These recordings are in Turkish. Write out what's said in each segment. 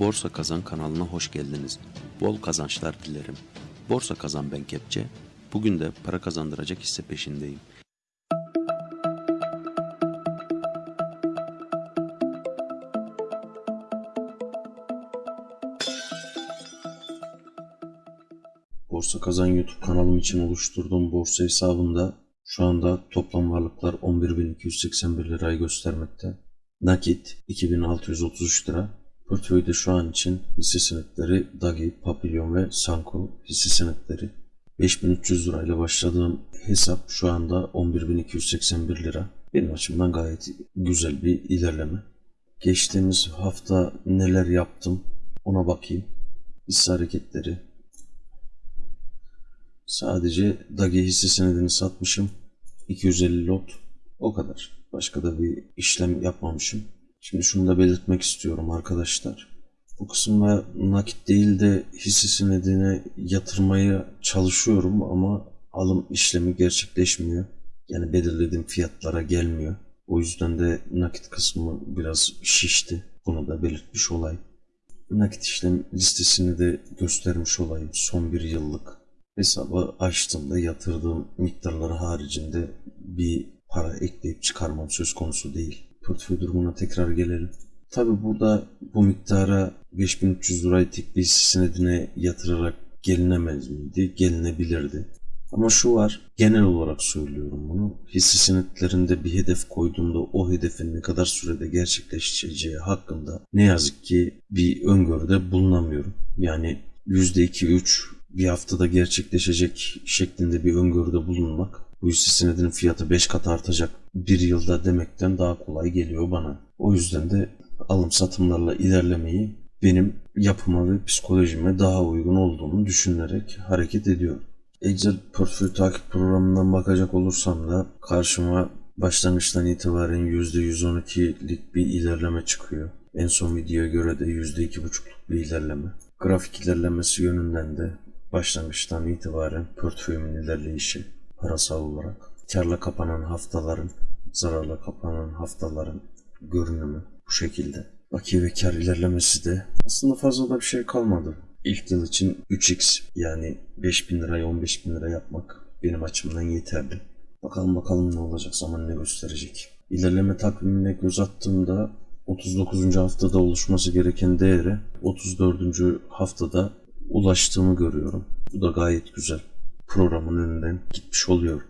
Borsa Kazan kanalına hoş geldiniz. Bol kazançlar dilerim. Borsa Kazan ben Kepçe. Bugün de para kazandıracak hisse peşindeyim. Borsa Kazan YouTube kanalım için oluşturduğum borsa hesabında şu anda toplam varlıklar 11.281 lirayı göstermekte. Nakit 2633 lira. Portföyde şu an için hisse senetleri Dagi, Papillon ve Sanko hisse senetleri. 5300 lirayla başladığım hesap şu anda 11.281 lira. Benim açımdan gayet güzel bir ilerleme. Geçtiğimiz hafta neler yaptım ona bakayım. Hisse hareketleri. Sadece Dagi hisse senedini satmışım. 250 lot. O kadar. Başka da bir işlem yapmamışım. Şimdi şunu da belirtmek istiyorum arkadaşlar. Bu kısımda nakit değil de hisse senedine yatırmaya çalışıyorum ama alım işlemi gerçekleşmiyor. Yani belirlediğim fiyatlara gelmiyor. O yüzden de nakit kısmı biraz şişti. Bunu da belirtmiş olayım. Nakit işlem listesini de göstermiş olayım. Son bir yıllık hesabı açtığımda yatırdığım miktarları haricinde bir para ekleyip çıkarmam söz konusu değil. Portföy durumuna tekrar gelelim. Tabi burada bu miktara 5300 lirayı tek bir senedine yatırarak gelinemez miydi? Gelinebilirdi. Ama şu var, genel olarak söylüyorum bunu. Hisse senetlerinde bir hedef koyduğumda o hedefin ne kadar sürede gerçekleşeceği hakkında ne yazık ki bir öngörüde bulunamıyorum. Yani %2-3 bir haftada gerçekleşecek şeklinde bir öngörüde bulunmak bu hisse senedinin fiyatı 5 kat artacak bir yılda demekten daha kolay geliyor bana. O yüzden de alım satımlarla ilerlemeyi benim yapıma ve psikolojime daha uygun olduğunu düşünerek hareket ediyorum. Excel portföy takip programından bakacak olursam da karşıma başlangıçtan itibaren %112'lik bir ilerleme çıkıyor. En son videoya göre de %2,5'luk bir ilerleme. Grafik ilerlemesi yönünden de başlangıçtan itibaren portföyümün ilerleyişi parasal olarak karla kapanan haftaların, zararla kapanan haftaların görünümü bu şekilde. Bakiye ve kar ilerlemesi de aslında fazla da bir şey kalmadı. İlk yıl için 3x yani 5000 lirayı 15 bin lira yapmak benim açımdan yeterli. Bakalım bakalım ne olacak zaman ne gösterecek. İlerleme takvimine göz attığımda 39. haftada oluşması gereken değere 34. haftada ulaştığımı görüyorum. Bu da gayet güzel. Programın önünden gitmiş oluyor.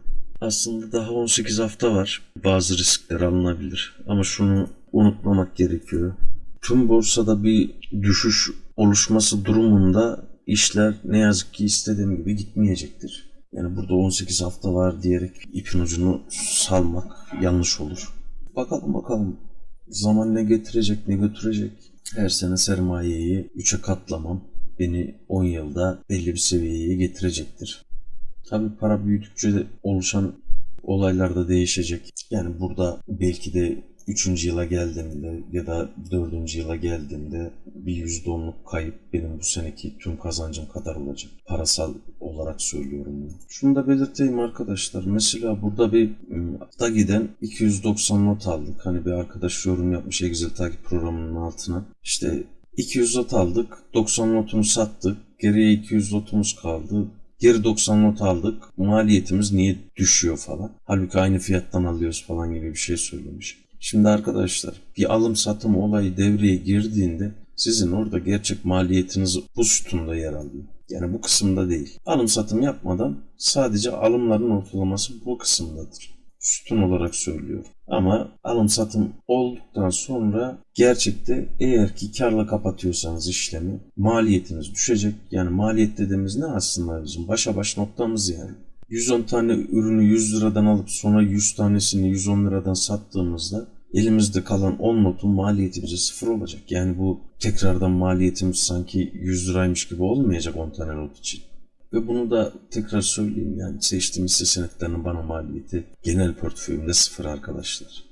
Aslında daha 18 hafta var. Bazı riskler alınabilir. Ama şunu unutmamak gerekiyor. Tüm borsada bir düşüş oluşması durumunda işler ne yazık ki istediğim gibi gitmeyecektir. Yani burada 18 hafta var diyerek ipin ucunu salmak yanlış olur. Bakalım bakalım zaman ne getirecek ne götürecek. Her sene sermayeyi 3'e katlamam beni 10 yılda belli bir seviyeye getirecektir. Tabi para büyüdükçe de oluşan olaylar da değişecek. Yani burada belki de 3. yıla geldiğimde ya da 4. yıla geldiğimde bir %10'luk kayıp benim bu seneki tüm kazancım kadar olacak. Parasal olarak söylüyorum bunu. Şunu da belirteyim arkadaşlar. Mesela burada bir da giden 290 not aldık. Hani bir arkadaş yorum yapmış Excel takip programının altına. İşte 200 not aldık. 90 notunu sattık. Geriye 200 notumuz kaldı. Geri 90 not aldık. Maliyetimiz niye düşüyor falan. Halbuki aynı fiyattan alıyoruz falan gibi bir şey söylemiş. Şimdi arkadaşlar bir alım satım olayı devreye girdiğinde sizin orada gerçek maliyetiniz bu sütunda yer alıyor. Yani bu kısımda değil. Alım satım yapmadan sadece alımların ortalaması bu kısımdadır sütun olarak söylüyorum. Ama alım satım olduktan sonra gerçekte eğer ki karla kapatıyorsanız işlemi maliyetiniz düşecek. Yani maliyet dediğimiz ne aslında bizim başa baş noktamız yani. 110 tane ürünü 100 liradan alıp sonra 100 tanesini 110 liradan sattığımızda elimizde kalan 10 notun maliyeti bize sıfır olacak. Yani bu tekrardan maliyetimiz sanki 100 liraymış gibi olmayacak 10 tane not için. Ve bunu da tekrar söyleyeyim yani seçtiğim hisse senetlerinin bana maliyeti genel portföyümde sıfır arkadaşlar.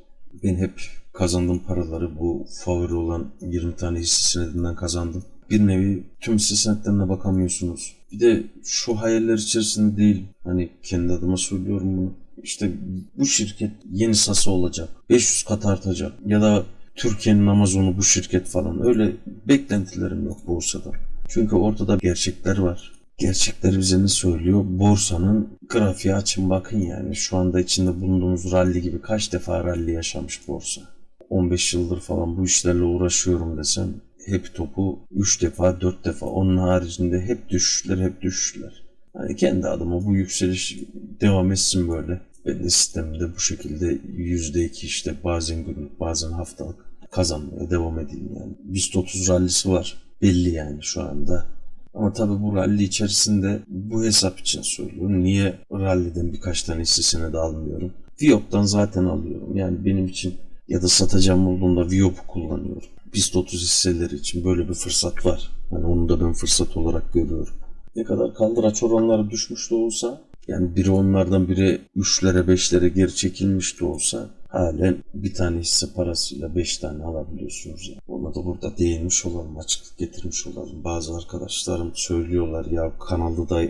Ben hep kazandığım paraları bu favori olan 20 tane hisse senedinden kazandım. Bir nevi tüm hisse senetlerine bakamıyorsunuz. Bir de şu hayaller içerisinde değil. Hani kendi adıma söylüyorum bunu. İşte bu şirket yeni sası olacak. 500 kat artacak. Ya da Türkiye'nin Amazon'u bu şirket falan. Öyle Beklentilerim yok borsadan. Çünkü ortada gerçekler var. Gerçekler bize ne söylüyor? Borsanın grafiği açın bakın yani. Şu anda içinde bulunduğumuz rally gibi kaç defa rally yaşamış borsa. 15 yıldır falan bu işlerle uğraşıyorum desem hep topu 3 defa 4 defa onun haricinde hep düşüşler hep düşüşler. Hani kendi adıma bu yükseliş devam etsin böyle. Ben de sistemde bu şekilde %2 işte bazen günlük bazen haftalık kazanmaya devam edeyim yani. BIST 30 rallisi var belli yani şu anda. Ama tabii bu rally içerisinde bu hesap için söylüyorum. Niye rally'den birkaç tane hissesini de almıyorum? Viyop'tan zaten alıyorum. Yani benim için ya da satacağım olduğunda Viyop'u kullanıyorum. BIST 30 hisseleri için böyle bir fırsat var. Yani onu da ben fırsat olarak görüyorum. Ne kadar kaldıraç oranları düşmüş de olsa yani biri onlardan biri 3'lere 5'lere geri çekilmiş de olsa halen bir tane hisse parasıyla 5 tane alabiliyorsunuz. Yani. Ona da burada değinmiş olalım, açıklık getirmiş olalım. Bazı arkadaşlarım söylüyorlar ya kanalda da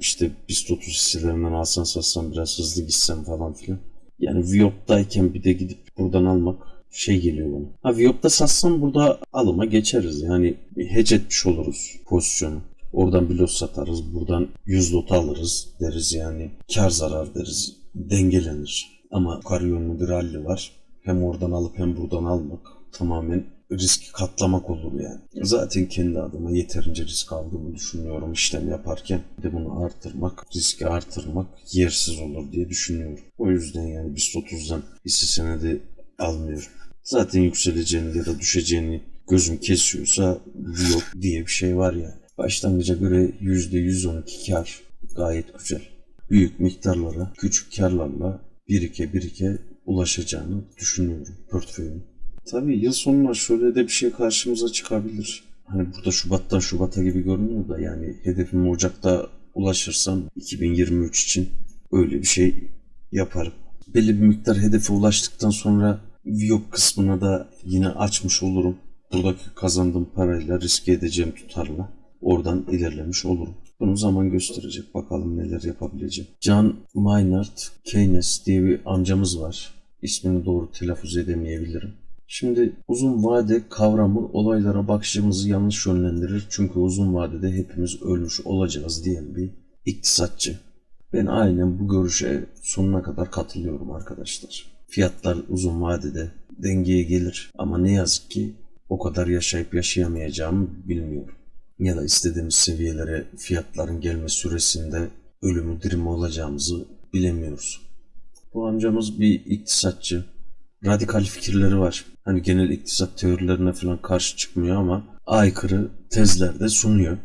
işte BIST 30 hisselerinden alsan satsan biraz hızlı gitsen falan filan. Yani Viyop'tayken bir de gidip buradan almak şey geliyor bana. Ha Viyop'ta satsam burada alıma geçeriz. Yani hedge etmiş oluruz pozisyonu. Oradan bir lot satarız. Buradan 100 lot alırız deriz yani. Kar zarar deriz. Dengelenir. Ama yönlü bir rally var. Hem oradan alıp hem buradan almak tamamen riski katlamak olur yani. Zaten kendi adıma yeterince risk aldığımı düşünüyorum işlem yaparken. De bunu artırmak, riski artırmak yersiz olur diye düşünüyorum. O yüzden yani BIST 30'dan hisse senedi almıyorum. Zaten yükseleceğini ya da düşeceğini gözüm kesiyorsa yok diye bir şey var yani. Başlangıca göre %112 kar gayet güzel. Büyük miktarlara, küçük karlarla birike birike ulaşacağını düşünüyorum portföyün. Tabii yıl sonuna şöyle de bir şey karşımıza çıkabilir. Hani burada Şubat'tan Şubat'a gibi görünüyor da yani hedefim Ocak'ta ulaşırsam 2023 için öyle bir şey yaparım. Belli bir miktar hedefe ulaştıktan sonra Viyop kısmına da yine açmış olurum. Buradaki kazandığım parayla riske edeceğim tutarla oradan ilerlemiş olurum. Bunu zaman gösterecek. Bakalım neler yapabileceğim. John Maynard Keynes diye bir amcamız var. İsmini doğru telaffuz edemeyebilirim. Şimdi uzun vade kavramı olaylara bakışımızı yanlış yönlendirir. Çünkü uzun vadede hepimiz ölmüş olacağız diyen bir iktisatçı. Ben aynen bu görüşe sonuna kadar katılıyorum arkadaşlar. Fiyatlar uzun vadede dengeye gelir ama ne yazık ki o kadar yaşayıp yaşayamayacağımı bilmiyorum. Ya da istediğimiz seviyelere fiyatların gelme süresinde ölümü dirimi olacağımızı bilemiyoruz. Bu amcamız bir iktisatçı. Radikal fikirleri var. Hani genel iktisat teorilerine falan karşı çıkmıyor ama aykırı tezler de sunuyor.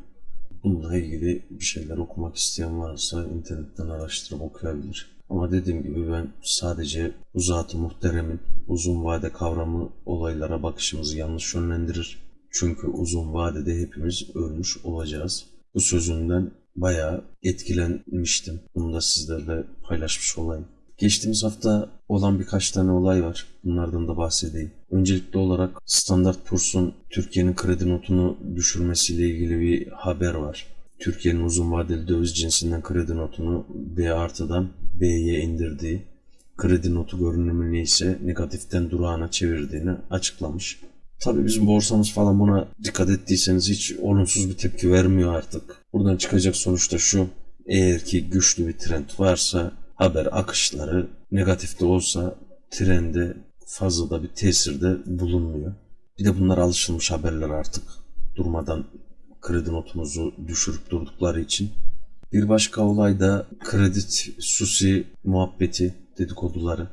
Bununla ilgili bir şeyler okumak isteyen varsa internetten araştırıp okuyabilir. Ama dediğim gibi ben sadece bu zat-ı muhteremin uzun vade kavramı olaylara bakışımızı yanlış yönlendirir. Çünkü uzun vadede hepimiz ölmüş olacağız. Bu sözünden bayağı etkilenmiştim. Bunu da sizlerle paylaşmış olayım. Geçtiğimiz hafta olan birkaç tane olay var. Bunlardan da bahsedeyim. Öncelikli olarak Standard Poor's'un Türkiye'nin kredi notunu düşürmesiyle ilgili bir haber var. Türkiye'nin uzun vadeli döviz cinsinden kredi notunu B artıdan B'ye indirdiği, kredi notu görünümünü ise negatiften durağına çevirdiğini açıklamış. Tabii bizim borsamız falan buna dikkat ettiyseniz hiç olumsuz bir tepki vermiyor artık. Buradan çıkacak sonuçta şu. Eğer ki güçlü bir trend varsa haber akışları negatifte olsa trende fazla da bir tesirde bulunmuyor. Bir de bunlar alışılmış haberler artık. Durmadan kredi notunuzu düşürüp durdukları için. Bir başka olay da kredi susi muhabbeti dedikoduları.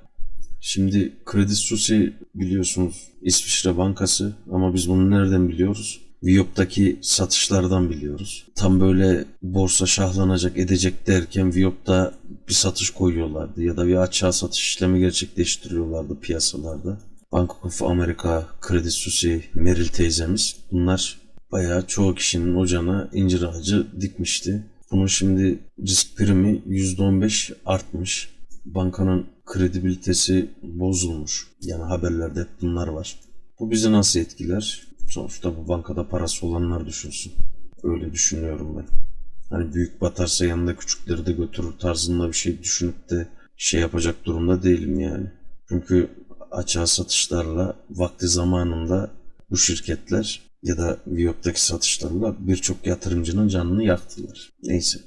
Şimdi Kredi Suisse biliyorsunuz İsviçre Bankası ama biz bunu nereden biliyoruz? Viyop'taki satışlardan biliyoruz. Tam böyle borsa şahlanacak edecek derken Viyop'ta bir satış koyuyorlardı ya da bir açığa satış işlemi gerçekleştiriyorlardı piyasalarda. Bank of America, Kredi Suisse, Merrill teyzemiz bunlar bayağı çoğu kişinin ocağına incir ağacı dikmişti. Bunun şimdi risk primi %15 artmış. Bankanın kredibilitesi bozulmuş. Yani haberlerde hep bunlar var. Bu bizi nasıl etkiler? Sonuçta bu bankada parası olanlar düşünsün. Öyle düşünüyorum ben. Hani büyük batarsa yanında küçükleri de götürür tarzında bir şey düşünüp de şey yapacak durumda değilim yani. Çünkü açığa satışlarla vakti zamanında bu şirketler ya da Viyop'taki satışlarla birçok yatırımcının canını yaktılar. Neyse.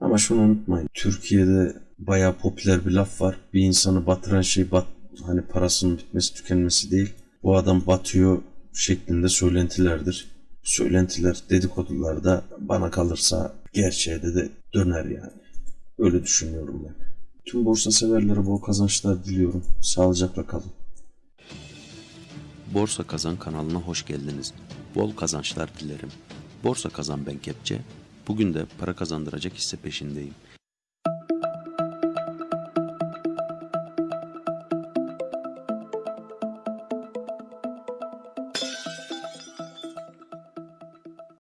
Ama şunu unutmayın. Türkiye'de bayağı popüler bir laf var. Bir insanı batıran şey bat, hani parasının bitmesi tükenmesi değil. Bu adam batıyor şeklinde söylentilerdir. Söylentiler dedikodular da bana kalırsa gerçeğe de, de döner yani. Öyle düşünüyorum ben. Tüm borsa severlere bol kazançlar diliyorum. Sağlıcakla kalın. Borsa Kazan kanalına hoş geldiniz. Bol kazançlar dilerim. Borsa Kazan ben Kepçe. Bugün de para kazandıracak hisse peşindeyim.